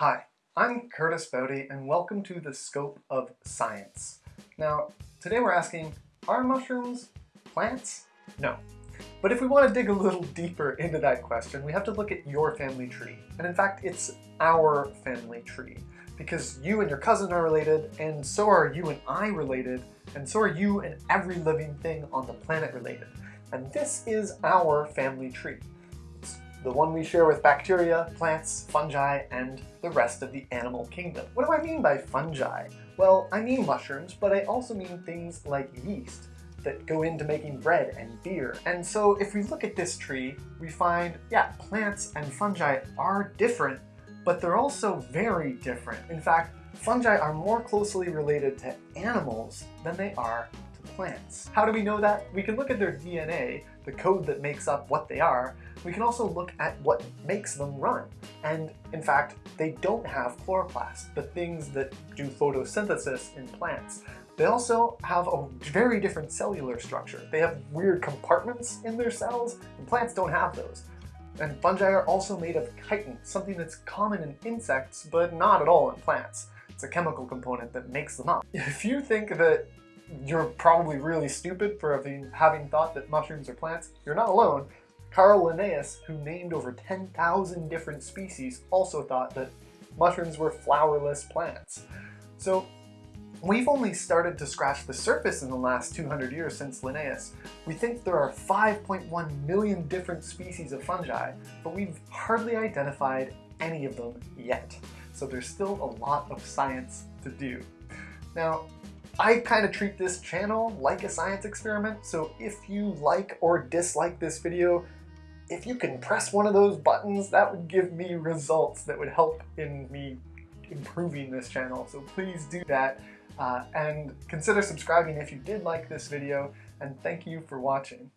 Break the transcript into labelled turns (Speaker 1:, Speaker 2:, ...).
Speaker 1: Hi, I'm Curtis Boudy and welcome to the Scope of Science. Now, today we're asking, are mushrooms plants? No. But if we want to dig a little deeper into that question, we have to look at your family tree. And in fact, it's our family tree. Because you and your cousin are related, and so are you and I related, and so are you and every living thing on the planet related. And this is our family tree the one we share with bacteria, plants, fungi, and the rest of the animal kingdom. What do I mean by fungi? Well, I mean mushrooms, but I also mean things like yeast that go into making bread and beer. And so if we look at this tree, we find, yeah, plants and fungi are different, but they're also very different. In fact, fungi are more closely related to animals than they are plants. How do we know that? We can look at their DNA, the code that makes up what they are, we can also look at what makes them run. And in fact, they don't have chloroplast, the things that do photosynthesis in plants. They also have a very different cellular structure. They have weird compartments in their cells, and plants don't have those. And fungi are also made of chitin, something that's common in insects, but not at all in plants. It's a chemical component that makes them up. If you think that you're probably really stupid for having, thought that mushrooms are plants, you're not alone. Carl Linnaeus, who named over 10,000 different species, also thought that mushrooms were flowerless plants. So we've only started to scratch the surface in the last 200 years since Linnaeus. We think there are 5.1 million different species of fungi, but we've hardly identified any of them yet. So there's still a lot of science to do. Now, I kind of treat this channel like a science experiment, so if you like or dislike this video, if you can press one of those buttons, that would give me results that would help in me improving this channel. So please do that. Uh, and consider subscribing if you did like this video, and thank you for watching.